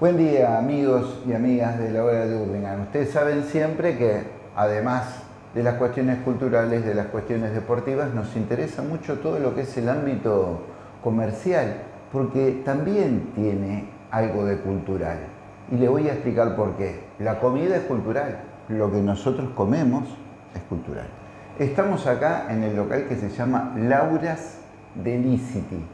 Buen día amigos y amigas de la hora de Urlingan. Ustedes saben siempre que además de las cuestiones culturales, de las cuestiones deportivas, nos interesa mucho todo lo que es el ámbito comercial, porque también tiene algo de cultural. Y le voy a explicar por qué. La comida es cultural, lo que nosotros comemos es cultural. Estamos acá en el local que se llama Laura's Delicity.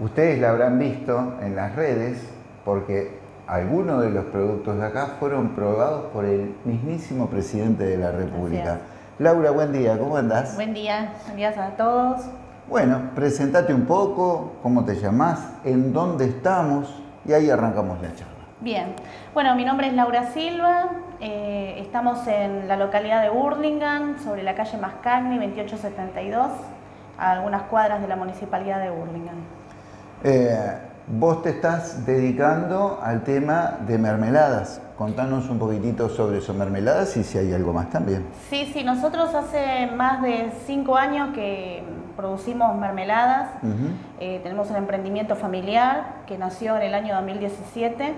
Ustedes la habrán visto en las redes porque algunos de los productos de acá fueron probados por el mismísimo presidente de la República. Laura, buen día, ¿cómo andás? Buen día, buen día a todos. Bueno, presentate un poco, cómo te llamás, en dónde estamos y ahí arrancamos la charla. Bien, bueno, mi nombre es Laura Silva, eh, estamos en la localidad de Burlingame, sobre la calle Mascagni, 2872, a algunas cuadras de la municipalidad de Burlingame. Eh, Vos te estás dedicando al tema de mermeladas. Contanos un poquitito sobre eso, mermeladas y si hay algo más también. Sí, sí, nosotros hace más de cinco años que producimos mermeladas. Eh, tenemos un emprendimiento familiar que nació en el año 2017.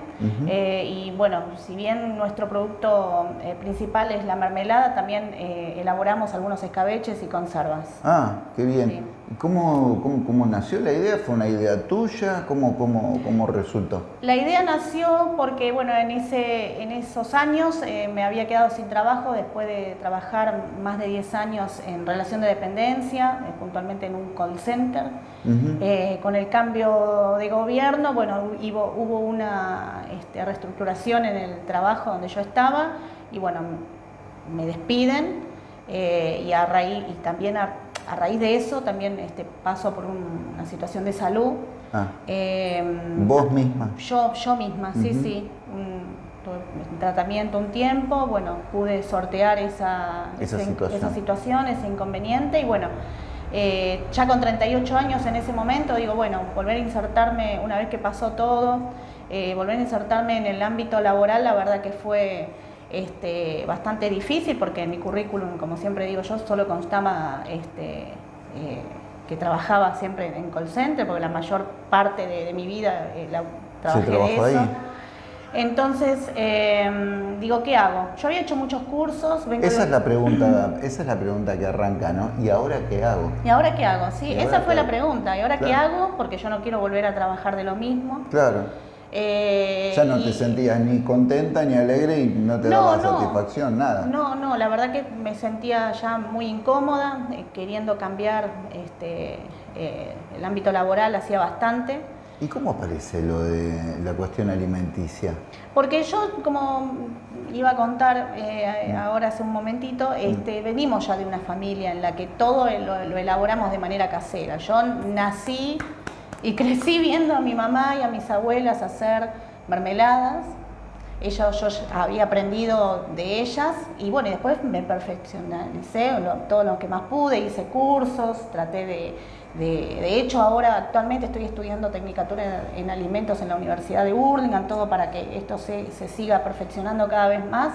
Eh, y bueno, si bien nuestro producto eh, principal es la mermelada, también elaboramos algunos escabeches y conservas. Ah, qué bien. ¿Cómo, cómo, nació la idea? ¿Fue una idea tuya? ¿Cómo, cómo, cómo resultó? La idea nació porque, bueno, en, ese, en esos años eh, me había quedado sin trabajo después de trabajar más de 10 años en relación de dependencia, eh, puntualmente en un call center. Eh, con el cambio de gobierno, bueno, hubo, hubo una este, reestructuración en el trabajo donde yo estaba y, bueno, me despiden y, a raíz, y también a a raíz de eso también este, paso por una situación de salud. Ah. Em, ¿Vos misma? Yo, yo misma, sí, sí. Un, tratamiento un tiempo, bueno, pude sortear esa, esa, situación. ese inconveniente y bueno, eh, ya con 38 años en ese momento digo, bueno, volver a insertarme, una vez que pasó todo, eh, volver a insertarme en el ámbito laboral, la verdad que fue este, bastante difícil porque en mi currículum, como siempre digo yo, solo constaba este, eh, que trabajaba siempre en call center, porque la mayor parte de, mi vida eh, la, trabajé de eso. Entonces, em, digo, ¿qué hago? Yo había hecho muchos cursos. esa es la pregunta, esa es la pregunta que arranca, ¿no? ¿Y ahora qué hago? ¿Y ahora qué hago? Sí, esa fue la pregunta. ¿Y ahora qué hago? Porque yo no quiero volver a trabajar de lo mismo. Claro. Eh, ya no te sentías ni contenta ni alegre y no te daba satisfacción, nada. No, no, la verdad que me sentía ya muy incómoda, eh, queriendo cambiar este, eh, el ámbito laboral hacía bastante. ¿Y cómo aparece lo de la cuestión alimenticia? Porque yo, como iba a contar mm. ahora hace un momentito, mm. este, venimos ya de una familia en la que todo lo elaboramos de manera casera. Yo nací y crecí viendo a mi mamá y a mis abuelas hacer mermeladas. Ellos, yo había aprendido de ellas y bueno, y después me perfeccionalicé todo lo que más pude, hice cursos, traté de, de, hecho ahora actualmente estoy estudiando tecnicatura en alimentos en la Universidad de Burlingame, todo para que esto se, se siga perfeccionando cada vez más.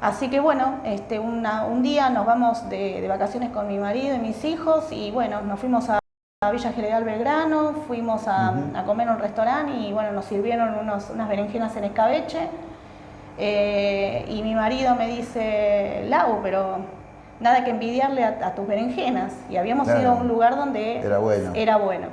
Así que bueno, este, un día nos vamos de, de vacaciones con mi marido y mis hijos y bueno, nos fuimos a a Villa General Belgrano, fuimos a, comer en un restaurante y bueno, nos sirvieron unos, unas berenjenas en escabeche. Eh, y mi marido me dice, Lau, pero nada que envidiarle a, tus berenjenas. Y habíamos ido a un lugar donde era bueno. era bueno.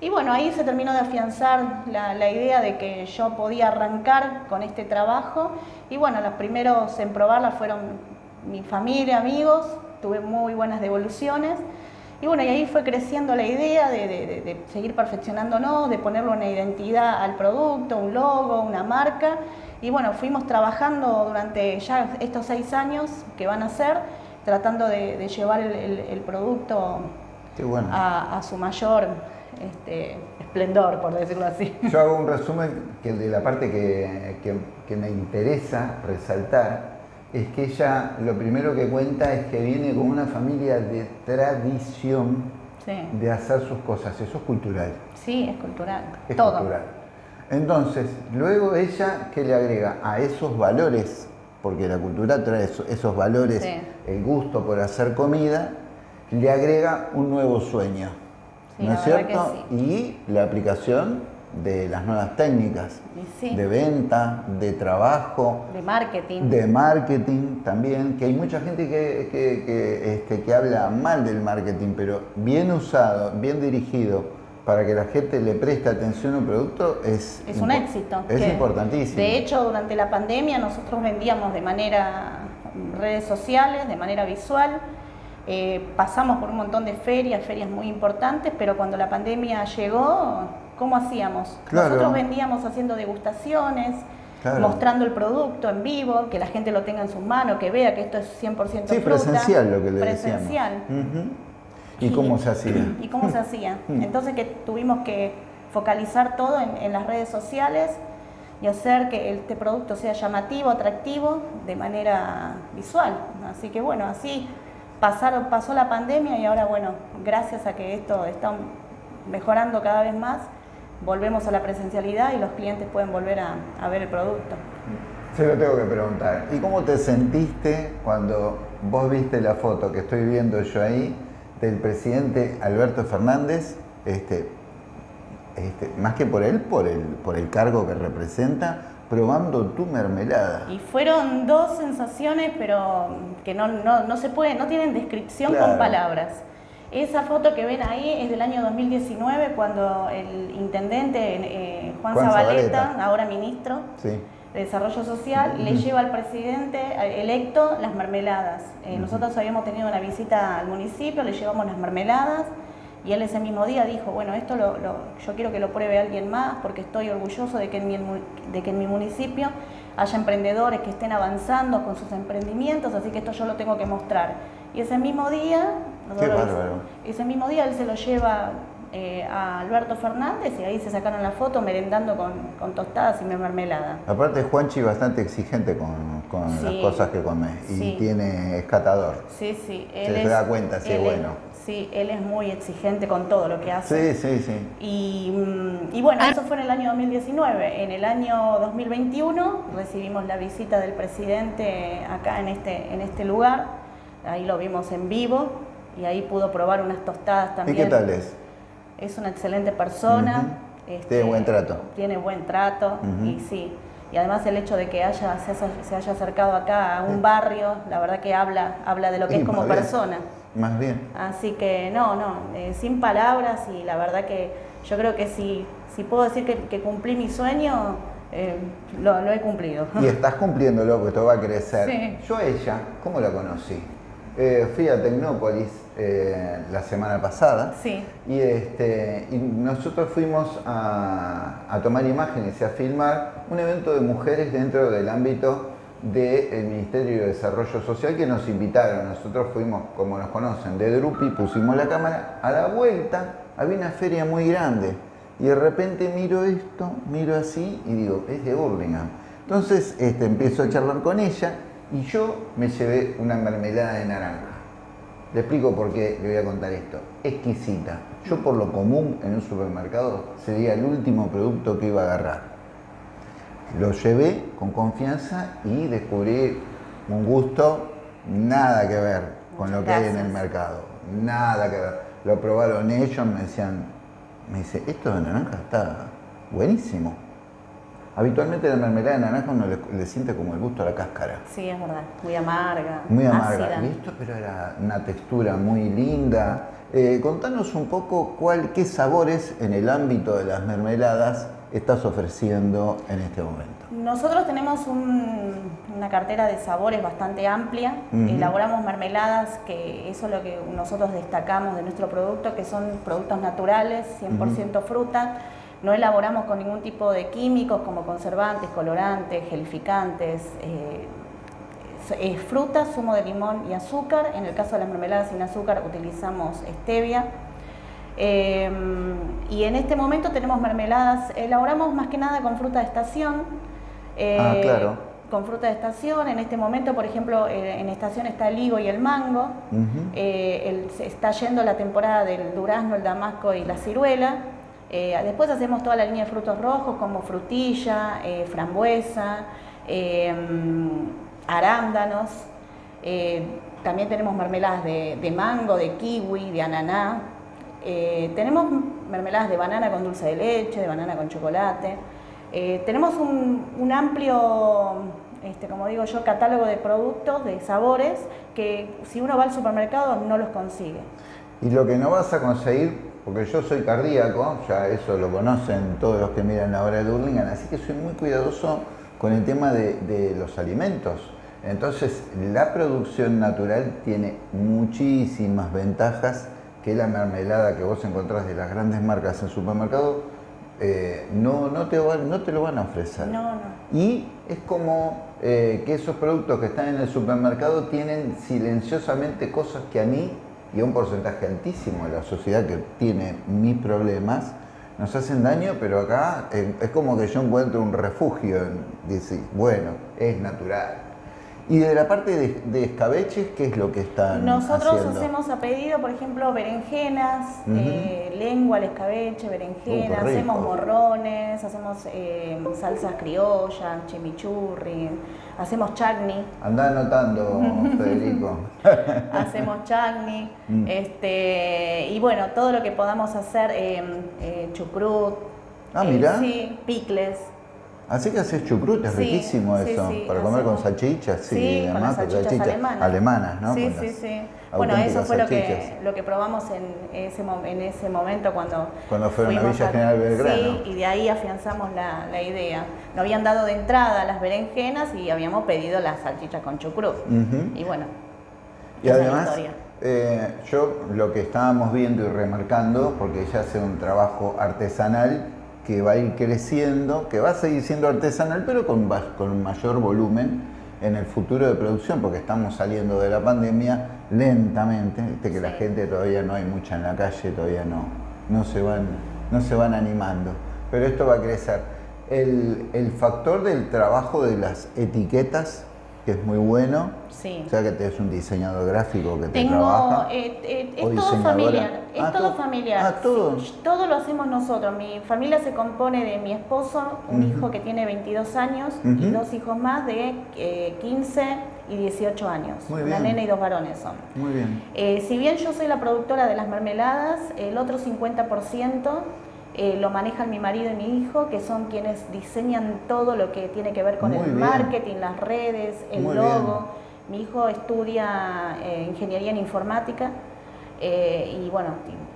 Y bueno, ahí se terminó de afianzar la, la, idea de que yo podía arrancar con este trabajo. Y bueno, los primeros en probarla fueron mi familia, amigos, tuve muy buenas devoluciones. Y bueno, y ahí fue creciendo la idea de, seguir perfeccionándonos, de ponerle una identidad al producto, un logo, una marca. Y bueno, fuimos trabajando durante ya estos seis años que van a ser, tratando de, llevar el, producto a, su mayor este, esplendor, por decirlo así. Yo hago un resumen que de la parte que me interesa resaltar es que ella lo primero que cuenta es que viene con una familia de tradición de hacer sus cosas. Eso es cultural. Sí, es cultural. Es Todo. cultural. Entonces, luego ella, ¿qué le agrega? A esos valores, porque la cultura trae esos, valores, el gusto por hacer comida, le agrega un nuevo sueño. ¿No es cierto? Y la aplicación de las nuevas técnicas sí. de venta, de trabajo, de marketing. de marketing también, que hay mucha gente que, que- que, este, que habla mal del marketing, pero bien usado, bien dirigido, para que la gente le preste atención a un producto es, Es un éxito. Es importantísimo. De hecho, durante la pandemia nosotros vendíamos de manera redes sociales, de manera visual. Eh, pasamos por un montón de ferias, ferias muy importantes, pero cuando la pandemia llegó, ¿cómo hacíamos? Claro. Nosotros vendíamos haciendo degustaciones, Claro. mostrando el producto en vivo, que la gente lo tenga en sus manos, que vea que esto es 100% sí, fruta. presencial lo que le Presencial. ¿Y cómo se hacía? ¿Y cómo se hacía? Entonces que tuvimos que focalizar todo en, en las redes sociales y hacer que este producto sea llamativo, atractivo de manera visual. Así que bueno, así pasaron, pasó la pandemia y ahora bueno, gracias a que esto está mejorando cada vez más, volvemos a la presencialidad y los clientes pueden volver a, a ver el producto. Se lo tengo que preguntar. ¿Y cómo te sentiste cuando vos viste la foto que estoy viendo yo ahí del presidente Alberto Fernández? Este, este, más que por él, por el, por el cargo que representa, probando tu mermelada. Y fueron dos sensaciones, pero que no, no, no se puede, no tienen descripción Claro. con palabras. Esa foto que ven ahí es del año 2019, cuando el intendente eh, Juan, Juan Zabaleta, Zabaleta. ahora ministro Sí. de Desarrollo Social, le lleva al presidente eh, electo las mermeladas. Eh, Nosotros habíamos tenido una visita al municipio, le llevamos las mermeladas y él ese mismo día dijo, bueno, esto lo, lo- yo quiero que lo pruebe alguien más porque estoy orgulloso de que, en mi, de que en mi municipio haya emprendedores que estén avanzando con sus emprendimientos, así que esto yo lo tengo que mostrar. Y ese mismo día, Qué ese mismo día él se lo lleva eh, a Alberto Fernández y ahí se sacaron la foto merendando con, con tostadas y mermelada. Aparte Juanchi bastante exigente con, con las Sí, cosas que come y sí. tiene escatador. Sí, sí. Se da cuenta si es él bueno. sí, él es muy exigente con todo lo que hace. Sí, sí, sí. Y, mm, y bueno, eso fue en el año 2019. En el año 2021 recibimos la visita del presidente acá en este, en este lugar. Ahí lo vimos en vivo y ahí pudo probar unas tostadas ¿Y también. qué tal es? Es una excelente persona. este. Tiene buen trato. Tiene buen trato y sí. Y además el hecho de que haya, se, haya, se haya acercado acá a un barrio, la verdad que habla, habla de lo que Sí, es como bien. persona. Más bien. Así que no, no, eh, sin palabras y la verdad que yo creo que si, si puedo decir que, que cumplí mi sueño, eh, lo, lo he cumplido. Y estás cumpliéndolo, porque esto va a crecer. Sí. Yo a ella, ¿cómo la conocí? Eh, fui a Tecnópolis eh, la semana pasada Sí, y, este, y nosotros fuimos a, a tomar imágenes y a filmar un evento de mujeres dentro del ámbito del Ministerio de Desarrollo Social que nos invitaron. Nosotros fuimos, como nos conocen, de Drupi, pusimos la cámara. A la vuelta había una feria muy grande y de repente miro esto, miro así y digo, es de Burlingame. Entonces este, empiezo a charlar con ella y yo me llevé una mermelada de naranja. Le explico por qué le voy a contar esto. Exquisita. Yo por lo común en un supermercado sería el último producto que iba a agarrar. Lo llevé con confianza y descubrí un gusto nada que ver con lo que hay en el mercado. Nada que ver. Lo probaron ellos, me decían, me dice, esto de naranja está buenísimo. Habitualmente la mermelada de naranja uno le, le siente como el gusto a la cáscara. sí, es verdad. Muy amarga. Muy amarga. ácida. Y esto pero era una textura muy linda. Eh, contanos un poco cuál, qué sabores en el ámbito de las mermeladas estás ofreciendo en este momento. Nosotros tenemos un- una cartera de sabores bastante amplia. Elaboramos mermeladas, que eso es lo que nosotros destacamos de nuestro producto, que son productos naturales, 100% fruta. No elaboramos con ningún tipo de químicos como conservantes, colorantes, gelificantes. eh, es- fruta, zumo de limón y azúcar. En el caso de las mermeladas sin azúcar utilizamos stevia. Eh, y en este momento tenemos mermeladas, elaboramos más que nada con fruta de estación. eh, Ah, claro. Con fruta de estación. En este momento, por ejemplo, eh, en estación está el higo y el mango. El- está yendo la temporada del durazno, el damasco y la ciruela. Eh, después hacemos toda la línea de frutos rojos como frutilla, eh, frambuesa, eh, arándanos. Eh, también tenemos mermeladas de, mango, de kiwi, de ananá. Tenemos mermeladas de banana con dulce de leche, de banana con chocolate. Tenemos un, amplio, este, como digo yo, catálogo de productos, de sabores, que si uno va al supermercado no los consigue. Y lo que no vas a conseguir, porque yo soy cardíaco, ya eso lo conocen todos los que miran la hora de Hurlingham, así que soy muy cuidadoso con el tema de los alimentos. Entonces, la producción natural tiene muchísimas ventajas que la mermelada que vos encontrás de las grandes marcas en supermercado eh, no, no, te no te lo van a ofrecer. No, no. Y es como eh, que esos productos que están en el supermercado tienen silenciosamente cosas que a mí y un porcentaje altísimo de la sociedad que tiene mis problemas, nos hacen daño, pero acá eh, es como que yo encuentro un refugio, dice, bueno, es natural, y de la parte de, escabeches, ¿qué es lo que están Nosotros hacemos a pedido, por ejemplo, berenjenas, eh, lengua al escabeche, berenjenas, hacemos morrones, hacemos eh, salsas criollas, chimichurri, hacemos chutney. Anda anotando, Federico. hacemos chutney, mm. este, y bueno, todo lo que podamos hacer, eh, chucrut, ah, mira. sí, picles. Así que haces chucrut, es riquísimo eso, para comer con salchichas, sí, además, con salchichas, alemanas. alemanas. ¿no? Sí, sí, sí. Bueno, eso fue lo que, lo que probamos en ese, en ese momento cuando... Cuando fueron a Villa General Belgrano. Sí, y de ahí afianzamos la, la, idea. Nos habían dado de entrada las berenjenas y habíamos pedido las salchichas con chucrut. Y bueno, y además, eh, yo lo que estábamos viendo y remarcando, porque ella hace un trabajo artesanal, que va a ir creciendo, que va a seguir siendo artesanal, pero con, con mayor volumen en el futuro de producción, porque estamos saliendo de la pandemia lentamente, viste que la gente todavía no hay mucha en la calle, todavía no, no, se, van, no se van animando, pero esto va a crecer. El, el factor del trabajo de las etiquetas que es muy bueno. Sí. O sea que es un diseñador gráfico que te Tengo, trabaja. Eh, eh, es todo familiar. Es ah, todo, familiar. Ah, todo. todo lo hacemos nosotros. Mi familia se compone de mi esposo, un hijo que tiene 22 años y dos hijos más de 15 eh, y 18 años. Muy bien. Una nena y dos varones son. Muy bien. si bien yo soy la productora de las mermeladas, el otro 50% eh, lo manejan mi marido y mi hijo, que son quienes diseñan todo lo que tiene que ver con el marketing, las redes, el logo. Mi hijo estudia eh, ingeniería en informática eh, y bueno,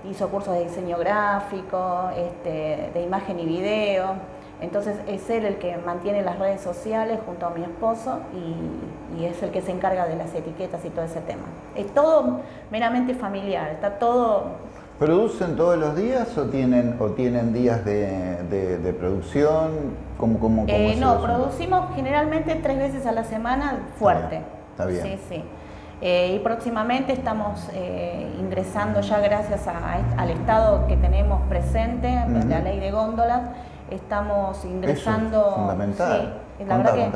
hizo cursos de diseño gráfico, este, de imagen y video. Entonces es él el que mantiene las redes sociales junto a mi esposo y, y, es el que se encarga de las etiquetas y todo ese tema. Es todo meramente familiar, está todo ¿Producen todos los días o tienen, o tienen días de, producción? ¿Cómo, cómo, eh, no, producimos generalmente tres veces a la semana fuerte. Está bien. Sí, sí. Eh, y próximamente estamos eh, ingresando ya gracias al estado que tenemos presente, la ley de góndolas, estamos ingresando... fundamental. Sí, la verdad que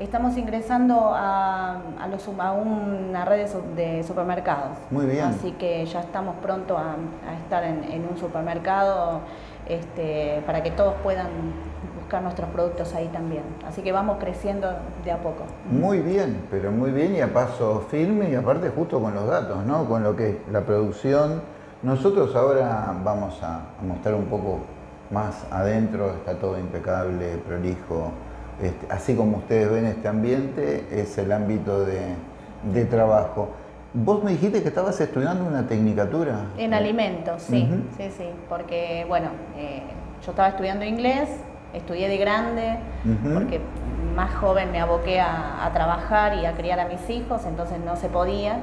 estamos ingresando a, a, una red de, supermercados. Muy bien. Así que ya estamos pronto a, estar en, un supermercado este, para que todos puedan buscar nuestros productos ahí también. Así que vamos creciendo de a poco. Muy bien, pero muy bien y a paso firme y aparte justo con los datos, ¿no? Con lo que es la producción. Nosotros ahora vamos a mostrar un poco más adentro, está todo impecable, prolijo. Este, así como ustedes ven este ambiente, es el ámbito de, trabajo. Vos me dijiste que estabas estudiando una tecnicatura. En alimentos, sí, sí, sí, porque bueno, eh, yo estaba estudiando inglés, estudié de grande, porque más joven me aboqué a, trabajar y a criar a mis hijos, entonces no se podía.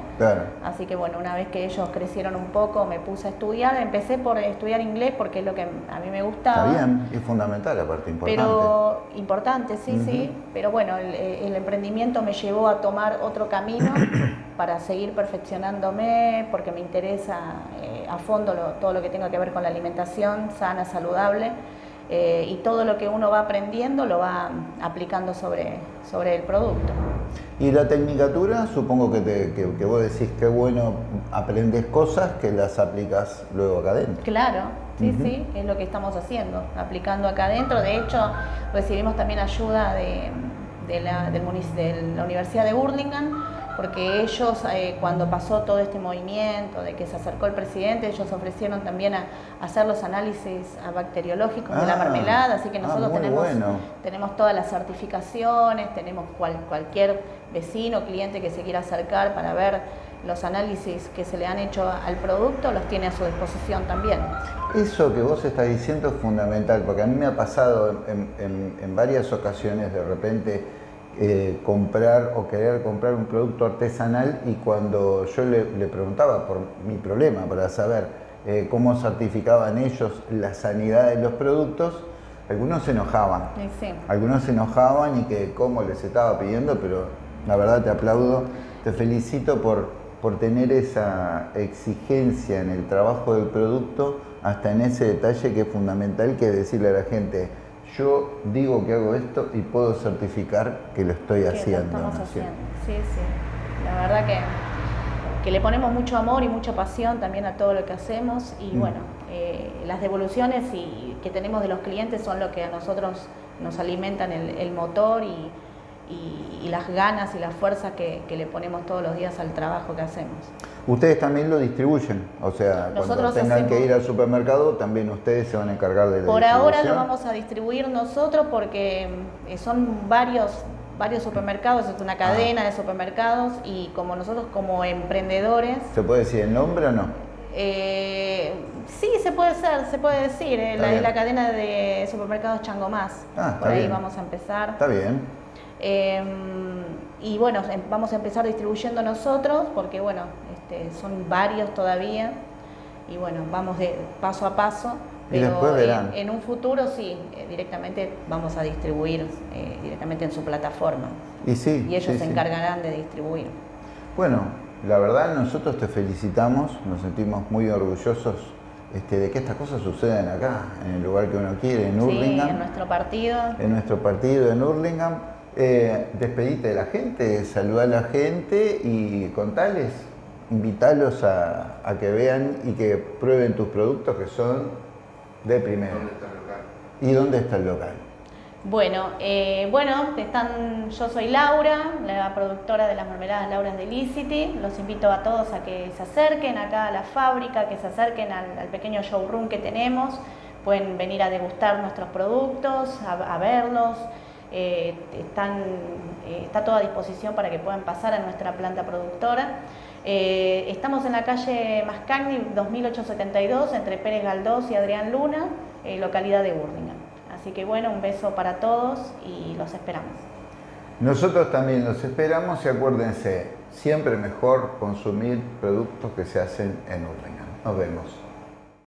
Así que bueno, una vez que ellos crecieron un poco, me puse a estudiar. Empecé por estudiar inglés porque es lo que a mí me gustaba. Está bien, es fundamental, aparte importante. Pero importante, sí, sí. Pero bueno, el, emprendimiento me llevó a tomar otro camino para seguir perfeccionándome, porque me interesa eh, a fondo todo lo que tenga que ver con la alimentación sana, saludable. Eh, y todo lo que uno va aprendiendo lo va aplicando sobre, sobre el producto. Y la tecnicatura, supongo que, te, que, vos decís que bueno, aprendes cosas que las aplicas luego acá adentro. Claro, sí, sí, es lo que estamos haciendo, aplicando acá adentro. De hecho, recibimos también ayuda de, de, la, del, de la Universidad de Burlingame porque ellos eh, cuando pasó todo este movimiento de que se acercó el presidente, ellos ofrecieron también a, hacer los análisis bacteriológicos de la Ah, mermelada, así que ah, nosotros tenemos, bueno. tenemos todas las certificaciones, tenemos cual- cualquier vecino, cliente que se quiera acercar para ver los análisis que se le han hecho al producto, los tiene a su disposición también. Eso que vos estás diciendo es fundamental, porque a mí me ha pasado en, en- en varias ocasiones de repente eh, comprar o querer comprar un producto artesanal y cuando yo le, le preguntaba por mi problema, para saber eh, cómo certificaban ellos la sanidad de los productos, algunos se enojaban. Sí. Algunos se enojaban y que cómo les estaba pidiendo, pero la verdad te aplaudo, te felicito por, por tener esa exigencia en el trabajo del producto, hasta en ese detalle que es fundamental, que decirle a la gente, yo digo que hago esto y puedo certificar que lo estoy que haciendo. lo estamos haciendo. Sí, sí. La verdad que, que le ponemos mucho amor y mucha pasión también a todo lo que hacemos y Mm. bueno, eh, las devoluciones y, que tenemos de los clientes son lo que a nosotros nos alimentan el, el motor y, y- y las ganas y la fuerza que, que le ponemos todos los días al trabajo que hacemos. Ustedes también lo distribuyen, o sea, cuando tengan que ir al supermercado, también ustedes se van a encargar de la Por ahora lo vamos a distribuir nosotros porque eh, son varios, varios supermercados, es una Ah. cadena de supermercados y como nosotros como emprendedores ¿Se puede decir el nombre o no? Eh, sí, se puede ser, se puede decir. eh, La, la cadena de supermercados Chango Más. Ah, está Por ahí bien. vamos a empezar. Está bien. Eh, y bueno, em- vamos a empezar distribuyendo nosotros porque bueno, este, son varios todavía. Y bueno, vamos de paso a paso. Y Pero después en- verán. En, un futuro sí, eh, directamente vamos a distribuir eh, directamente en su plataforma. Y sí. Y ellos sí, se sí. encargarán de distribuir. Bueno, la verdad nosotros te felicitamos, nos sentimos muy orgullosos este, de que estas cosas sucedan acá, en el lugar que uno quiere, en Sí, Hurlingham, en nuestro partido. en nuestro partido en Hurlingham. Eh, despedite de la gente, saludá a la gente y contales, invitarlos a, a que vean y que prueben tus productos que son de primera. ¿Y dónde está el local? Bueno, eh, bueno, están, yo soy Laura, la productora de las mermeladas Lauras de Licity. Los invito a todos a que se acerquen acá a la fábrica, que se acerquen al, al pequeño showroom que tenemos. Pueden venir a degustar nuestros productos, a, a verlos. Eh, eh, está todo a disposición para que puedan pasar a nuestra planta productora. Eh, estamos en la calle Mascagni 2872 entre Pérez Galdós y Adrián Luna, localidad de Burlingame. Así que bueno, un beso para todos y los esperamos. Nosotros también los esperamos y acuérdense, siempre mejor consumir productos que se hacen en Hurlingham. Nos vemos.